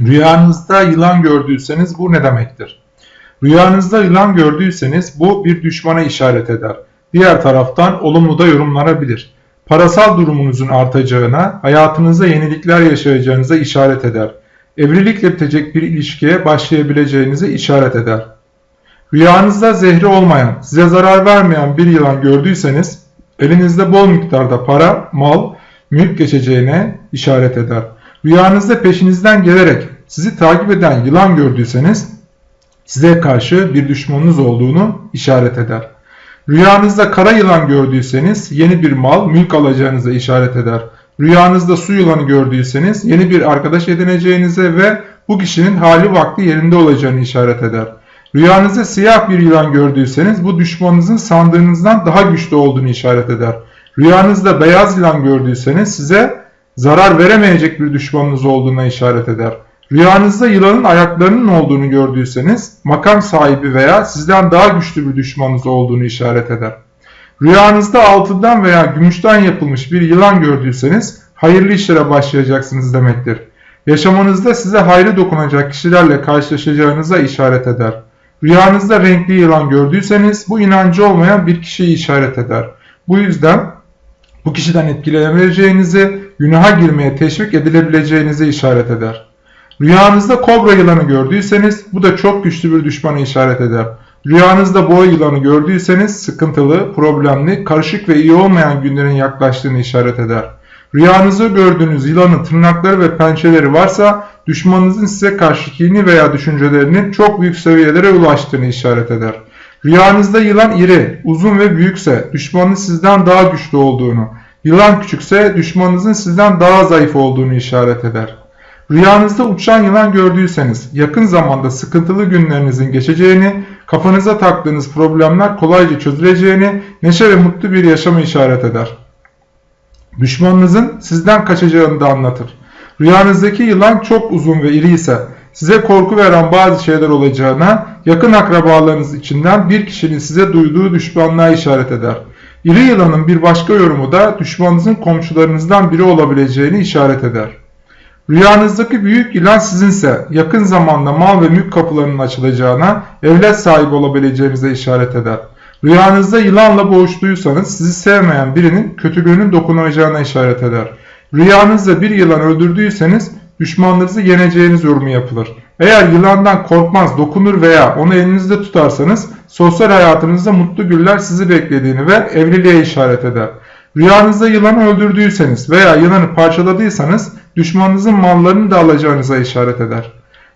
Rüyanızda yılan gördüyseniz bu ne demektir? Rüyanızda yılan gördüyseniz bu bir düşmana işaret eder. Diğer taraftan olumlu da yorumlanabilir. Parasal durumunuzun artacağına, hayatınızda yenilikler yaşayacağınıza işaret eder. Evlilikle bitecek bir ilişkiye başlayabileceğinize işaret eder. Rüyanızda zehri olmayan, size zarar vermeyen bir yılan gördüyseniz elinizde bol miktarda para, mal, mülk geçeceğine işaret eder. Rüyanızda peşinizden gelerek sizi takip eden yılan gördüyseniz size karşı bir düşmanınız olduğunu işaret eder. Rüyanızda kara yılan gördüyseniz yeni bir mal, mülk alacağınıza işaret eder. Rüyanızda su yılanı gördüyseniz yeni bir arkadaş edineceğinize ve bu kişinin hali vakti yerinde olacağını işaret eder. Rüyanızda siyah bir yılan gördüyseniz bu düşmanınızın sandığınızdan daha güçlü olduğunu işaret eder. Rüyanızda beyaz yılan gördüyseniz size zarar veremeyecek bir düşmanınız olduğuna işaret eder. Rüyanızda yılanın ayaklarının olduğunu gördüyseniz makam sahibi veya sizden daha güçlü bir düşmanınız olduğunu işaret eder. Rüyanızda altından veya gümüşten yapılmış bir yılan gördüyseniz hayırlı işlere başlayacaksınız demektir. Yaşamanızda size hayrı dokunacak kişilerle karşılaşacağınıza işaret eder. Rüyanızda renkli yılan gördüyseniz bu inancı olmayan bir kişiyi işaret eder. Bu yüzden bu kişiden etkilenebileceğinizi, günaha girmeye teşvik edilebileceğinizi işaret eder. Rüyanızda kobra yılanı gördüyseniz bu da çok güçlü bir düşmana işaret eder. Rüyanızda boğa yılanı gördüyseniz sıkıntılı, problemli, karışık ve iyi olmayan günlerin yaklaştığını işaret eder. Rüyanızda gördüğünüz yılanın tırnakları ve pençeleri varsa düşmanınızın size karşı kini veya düşüncelerinin çok büyük seviyelere ulaştığını işaret eder. Rüyanızda yılan iri, uzun ve büyükse düşmanın sizden daha güçlü olduğunu, yılan küçükse düşmanınızın sizden daha zayıf olduğunu işaret eder. Rüyanızda uçan yılan gördüyseniz yakın zamanda sıkıntılı günlerinizin geçeceğini, kafanıza taktığınız problemler kolayca çözüleceğini, neşe ve mutlu bir yaşamı işaret eder. Düşmanınızın sizden kaçacağını da anlatır. Rüyanızdaki yılan çok uzun ve iri ise size korku veren bazı şeyler olacağına, yakın akrabalarınız içinden bir kişinin size duyduğu düşmanlığa işaret eder. İri yılanın bir başka yorumu da düşmanınızın komşularınızdan biri olabileceğini işaret eder. Rüyanızdaki büyük yılan sizinse yakın zamanda mal ve mülk kapılarının açılacağına, evlat sahibi olabileceğinize işaret eder. Rüyanızda yılanla boğuştuysanız sizi sevmeyen birinin kötülüğünün dokunacağına işaret eder. Rüyanızda bir yılan öldürdüyseniz düşmanlarınızı yeneceğiniz yorumu yapılır. Eğer yılandan korkmaz, dokunur veya onu elinizde tutarsanız sosyal hayatınızda mutlu güller sizi beklediğini ve evliliğe işaret eder. Rüyanızda yılanı öldürdüyseniz veya yılanı parçaladıysanız düşmanınızın mallarını da alacağınıza işaret eder.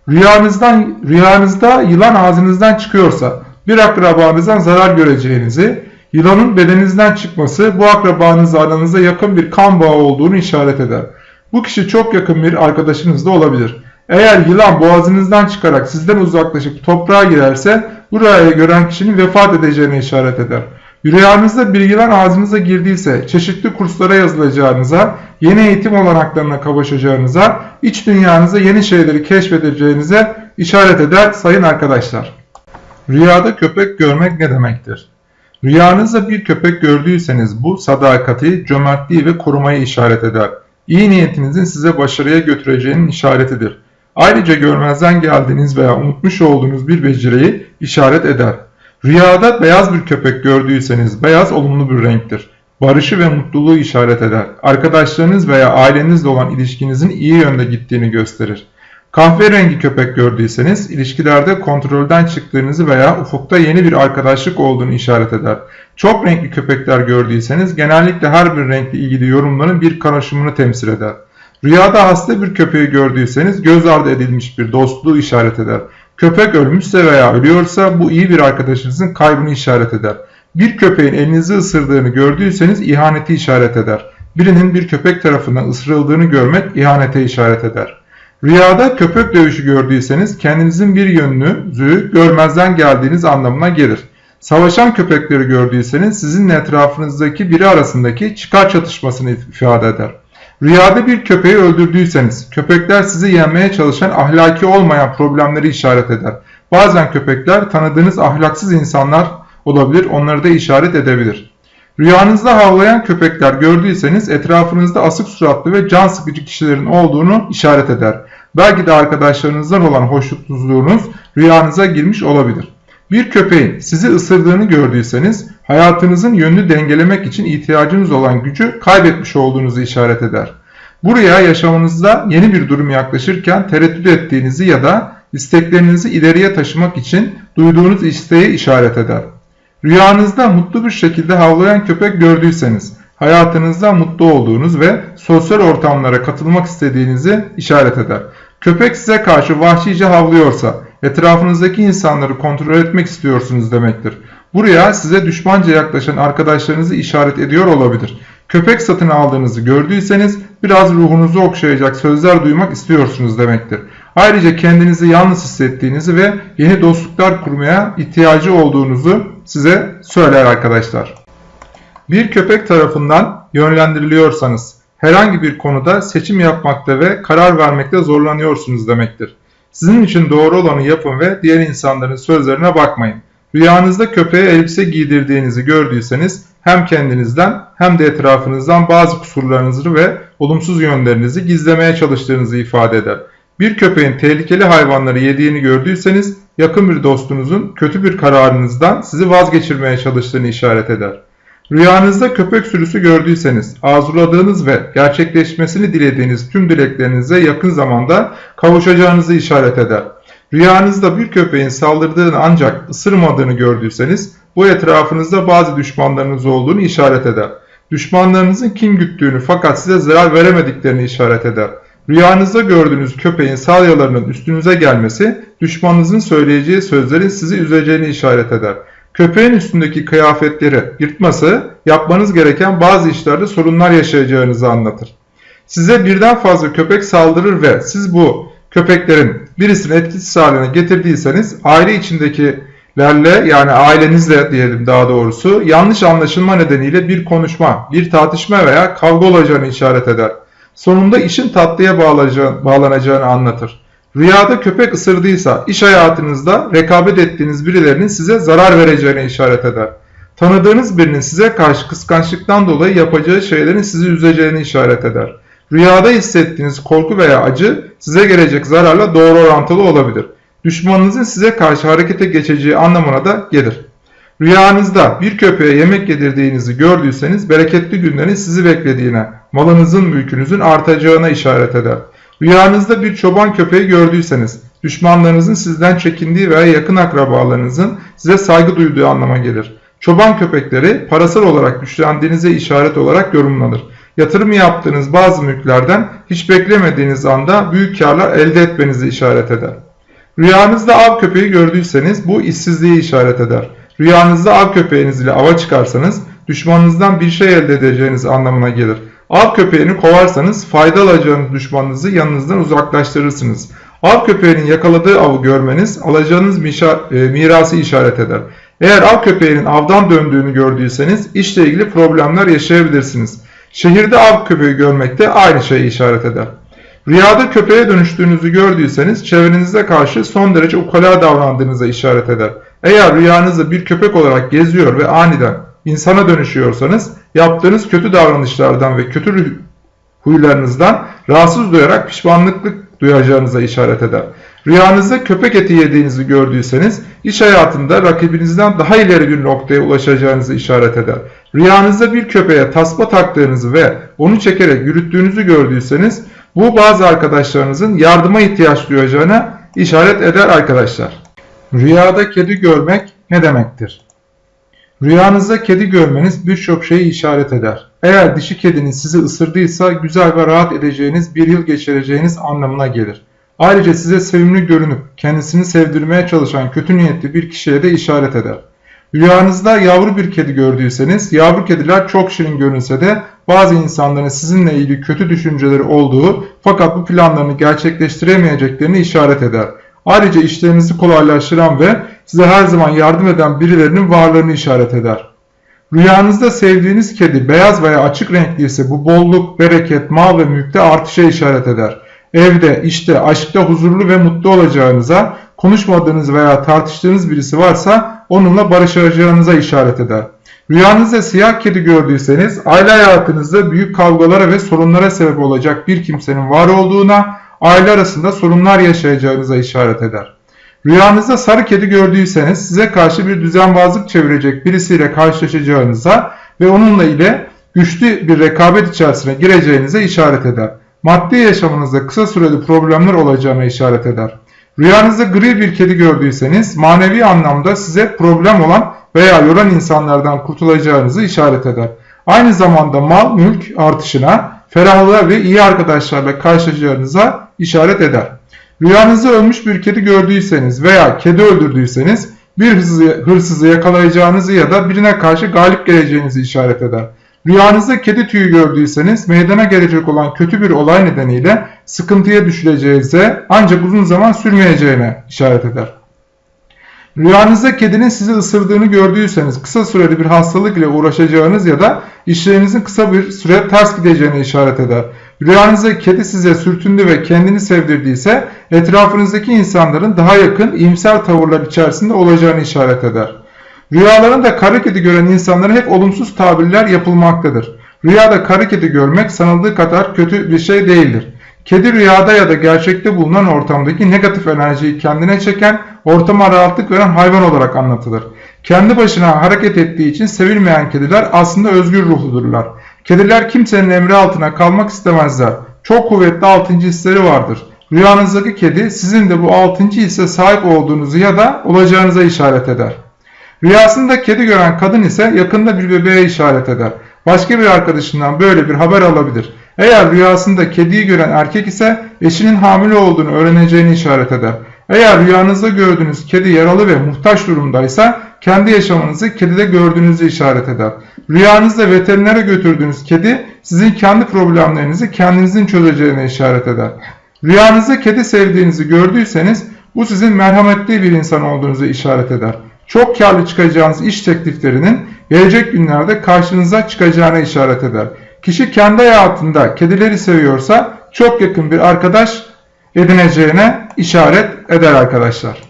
Rüyanızdan, rüyanızda yılan ağzınızdan çıkıyorsa bir akrabanızdan zarar göreceğinizi, yılanın bedeninizden çıkması bu akrabanızla aranızda yakın bir kan bağı olduğunu işaret eder. Bu kişi çok yakın bir arkadaşınız da olabilir. Eğer yılan boğazınızdan çıkarak sizden uzaklaşıp toprağa girerse bu rüyayı gören kişinin vefat edeceğine işaret eder. Rüyanızda bir yılan ağzınıza girdiyse çeşitli kurslara yazılacağınıza, yeni eğitim olanaklarına kavuşacağınıza, iç dünyanıza yeni şeyleri keşfedeceğinize işaret eder sayın arkadaşlar. Rüyada köpek görmek ne demektir? Rüyanızda bir köpek gördüyseniz bu sadakati, cömertliği ve korumayı işaret eder. İyi niyetinizin size başarıya götüreceğinin işaretidir. Ayrıca görmezden geldiğiniz veya unutmuş olduğunuz bir beceriyi işaret eder. Rüyada beyaz bir köpek gördüyseniz beyaz olumlu bir renktir. Barışı ve mutluluğu işaret eder. Arkadaşlarınız veya ailenizle olan ilişkinizin iyi yönde gittiğini gösterir. Kahverengi köpek gördüyseniz ilişkilerde kontrolden çıktığınızı veya ufukta yeni bir arkadaşlık olduğunu işaret eder. Çok renkli köpekler gördüyseniz genellikle her bir renkle ilgili yorumların bir karışımını temsil eder. Rüyada hasta bir köpeği gördüyseniz göz ardı edilmiş bir dostluğu işaret eder. Köpek ölmüşse veya ölüyorsa bu iyi bir arkadaşınızın kaybını işaret eder. Bir köpeğin elinizi ısırdığını gördüyseniz ihaneti işaret eder. Birinin bir köpek tarafından ısırıldığını görmek ihanete işaret eder. Rüyada köpek dövüşü gördüyseniz kendinizin bir yönünüzü görmezden geldiğiniz anlamına gelir. Savaşan köpekleri gördüyseniz sizinle etrafınızdaki biri arasındaki çıkar çatışmasını ifade eder. Rüyada bir köpeği öldürdüyseniz köpekler sizi yenmeye çalışan ahlaki olmayan problemleri işaret eder. Bazen köpekler tanıdığınız ahlaksız insanlar olabilir onları da işaret edebilir. Rüyanızda havlayan köpekler gördüyseniz etrafınızda asık suratlı ve can sıkıcı kişilerin olduğunu işaret eder. Belki de arkadaşlarınızdan olan hoşnutsuzluğunuz rüyanıza girmiş olabilir. Bir köpeğin sizi ısırdığını gördüyseniz hayatınızın yönünü dengelemek için ihtiyacınız olan gücü kaybetmiş olduğunuzu işaret eder. Buraya yaşamınızda yeni bir durum yaklaşırken tereddüt ettiğinizi ya da isteklerinizi ileriye taşımak için duyduğunuz isteği işaret eder. Rüyanızda mutlu bir şekilde havlayan köpek gördüyseniz hayatınızda mutlu olduğunuz ve sosyal ortamlara katılmak istediğinizi işaret eder. Köpek size karşı vahşice havlıyorsa etrafınızdaki insanları kontrol etmek istiyorsunuz demektir. Buraya size düşmanca yaklaşan arkadaşlarınızı işaret ediyor olabilir. Köpek satın aldığınızı gördüyseniz biraz ruhunuzu okşayacak sözler duymak istiyorsunuz demektir. Ayrıca kendinizi yalnız hissettiğinizi ve yeni dostluklar kurmaya ihtiyacı olduğunuzu size söyler arkadaşlar. Bir köpek tarafından yönlendiriliyorsanız herhangi bir konuda seçim yapmakta ve karar vermekte zorlanıyorsunuz demektir. Sizin için doğru olanı yapın ve diğer insanların sözlerine bakmayın. Rüyanızda köpeğe elbise giydirdiğinizi gördüyseniz hem kendinizden hem de etrafınızdan bazı kusurlarınızı ve olumsuz yönlerinizi gizlemeye çalıştığınızı ifade eder. Bir köpeğin tehlikeli hayvanları yediğini gördüyseniz yakın bir dostunuzun kötü bir kararınızdan sizi vazgeçirmeye çalıştığını işaret eder. Rüyanızda köpek sürüsü gördüyseniz arzuladığınız ve gerçekleşmesini dilediğiniz tüm dileklerinize yakın zamanda kavuşacağınızı işaret eder. Rüyanızda bir köpeğin saldırdığını ancak ısırmadığını gördüyseniz bu etrafınızda bazı düşmanlarınız olduğunu işaret eder. Düşmanlarınızın kim güttüğünü fakat size zarar veremediklerini işaret eder. Rüyanızda gördüğünüz köpeğin salyalarının üstünüze gelmesi düşmanınızın söyleyeceği sözlerin sizi üzeceğini işaret eder. Köpeğin üstündeki kıyafetleri yırtması yapmanız gereken bazı işlerde sorunlar yaşayacağınızı anlatır. Size birden fazla köpek saldırır ve siz bu köpeklerin birisini etkisiz haline getirdiyseniz aile içindekilerle yani ailenizle diyelim daha doğrusu yanlış anlaşılma nedeniyle bir konuşma, bir tartışma veya kavga olacağını işaret eder. Sonunda işin tatlıya bağlanacağını anlatır. Rüyada köpek ısırdıysa iş hayatınızda rekabet ettiğiniz birilerinin size zarar vereceğine işaret eder. Tanıdığınız birinin size karşı kıskançlıktan dolayı yapacağı şeylerin sizi üzeceğini işaret eder. Rüyada hissettiğiniz korku veya acı size gelecek zararla doğru orantılı olabilir. Düşmanınızın size karşı harekete geçeceği anlamına da gelir. Rüyanızda bir köpeğe yemek yedirdiğinizi gördüyseniz bereketli günlerin sizi beklediğine, malınızın mülkünüzün artacağına işaret eder. Rüyanızda bir çoban köpeği gördüyseniz düşmanlarınızın sizden çekindiği veya yakın akrabalarınızın size saygı duyduğu anlama gelir. Çoban köpekleri parasal olarak güçlendiğinize işaret olarak yorumlanır. Yatırım yaptığınız bazı mülklerden hiç beklemediğiniz anda büyük karlar elde etmenizi işaret eder. Rüyanızda av köpeği gördüyseniz bu işsizliği işaret eder. Rüyanızda av köpeğiniz ile ava çıkarsanız düşmanınızdan bir şey elde edeceğiniz anlamına gelir. Av köpeğini kovarsanız fayda alacağınız düşmanınızı yanınızdan uzaklaştırırsınız. Av köpeğinin yakaladığı avı görmeniz alacağınız e, mirası işaret eder. Eğer av köpeğinin avdan döndüğünü gördüyseniz işle ilgili problemler yaşayabilirsiniz. Şehirde av köpeği görmek de aynı şeyi işaret eder. Rüyada köpeğe dönüştüğünüzü gördüyseniz çevrenize karşı son derece ukala davrandığınıza işaret eder. Eğer rüyanızda bir köpek olarak geziyor ve aniden insana dönüşüyorsanız yaptığınız kötü davranışlardan ve kötü huylarınızdan rahatsız duyarak pişmanlıklık duyacağınıza işaret eder. Rüyanızda köpek eti yediğinizi gördüyseniz iş hayatında rakibinizden daha ileri bir noktaya ulaşacağınızı işaret eder. Rüyanızda bir köpeğe tasma taktığınızı ve onu çekerek yürüttüğünüzü gördüyseniz bu bazı arkadaşlarınızın yardıma ihtiyaç duyacağına işaret eder arkadaşlar. Rüyada kedi görmek ne demektir? Rüyanızda kedi görmeniz birçok şeyi işaret eder. Eğer dişi kediniz sizi ısırdıysa güzel ve rahat edeceğiniz bir yıl geçireceğiniz anlamına gelir. Ayrıca size sevimli görünüp kendisini sevdirmeye çalışan kötü niyetli bir kişiye de işaret eder. Rüyanızda yavru bir kedi gördüyseniz yavru kediler çok şirin görünse de bazı insanların sizinle ilgili kötü düşünceleri olduğu fakat bu planlarını gerçekleştiremeyeceklerini işaret eder. Ayrıca işlerinizi kolaylaştıran ve size her zaman yardım eden birilerinin varlığını işaret eder. Rüyanızda sevdiğiniz kedi beyaz veya açık renkli ise bu bolluk, bereket, mal ve mülkte artışa işaret eder. Evde, işte, aşkta huzurlu ve mutlu olacağınıza, konuşmadığınız veya tartıştığınız birisi varsa onunla barışacağınıza işaret eder. Rüyanızda siyah kedi gördüyseniz aile hayatınızda büyük kavgalara ve sorunlara sebep olacak bir kimsenin var olduğuna, aile arasında sorunlar yaşayacağınıza işaret eder. Rüyanızda sarı kedi gördüyseniz size karşı bir düzenbazlık çevirecek birisiyle karşılaşacağınıza ve onunla ile güçlü bir rekabet içerisine gireceğinize işaret eder. Maddi yaşamınızda kısa süreli problemler olacağına işaret eder. Rüyanızda gri bir kedi gördüyseniz manevi anlamda size problem olan veya yoran insanlardan kurtulacağınızı işaret eder. Aynı zamanda mal mülk artışına, ferahlığa ve iyi arkadaşlarla karşılaşacağınıza işaret eder. Rüyanızda ölmüş bir kedi gördüyseniz veya kedi öldürdüyseniz bir hırsızı, hırsızı yakalayacağınızı ya da birine karşı galip geleceğinizi işaret eder. Rüyanızda kedi tüyü gördüyseniz meydana gelecek olan kötü bir olay nedeniyle sıkıntıya düşüleceğinize ancak uzun zaman sürmeyeceğine işaret eder. Rüyanızda kedinin sizi ısırdığını gördüyseniz kısa süreli bir hastalık ile uğraşacağınız ya da işlerinizin kısa bir süre ters gideceğine işaret eder. Rüyanızda kedi size sürtündü ve kendini sevdirdiyse etrafınızdaki insanların daha yakın iyimser tavırlar içerisinde olacağını işaret eder. Rüyalarında kara kedi gören insanlara hep olumsuz tabirler yapılmaktadır. Rüyada kara kedi görmek sanıldığı kadar kötü bir şey değildir. Kedi rüyada ya da gerçekte bulunan ortamdaki negatif enerjiyi kendine çeken, ortama rahatlık veren hayvan olarak anlatılır. Kendi başına hareket ettiği için sevilmeyen kediler aslında özgür ruhludurlar. Kediler kimsenin emri altına kalmak istemezler. Çok kuvvetli altıncı hisleri vardır. Rüyanızdaki kedi sizin de bu altıncı hisse sahip olduğunuzu ya da olacağınıza işaret eder. Rüyasında kedi gören kadın ise yakında bir bebeğe işaret eder. Başka bir arkadaşından böyle bir haber alabilir. Eğer rüyasında kediyi gören erkek ise eşinin hamile olduğunu öğreneceğini işaret eder. Eğer rüyanızda gördüğünüz kedi yaralı ve muhtaç durumdaysa kendi yaşamınızı kedide gördüğünüzü işaret eder. Rüyanızda veterinere götürdüğünüz kedi sizin kendi problemlerinizi kendinizin çözeceğine işaret eder. Rüyanızda kedi sevdiğinizi gördüyseniz bu sizin merhametli bir insan olduğunuzu işaret eder. Çok karlı çıkacağınız iş tekliflerinin gelecek günlerde karşınıza çıkacağına işaret eder. Kişi kendi hayatında kedileri seviyorsa çok yakın bir arkadaş edineceğine işaret eder arkadaşlar.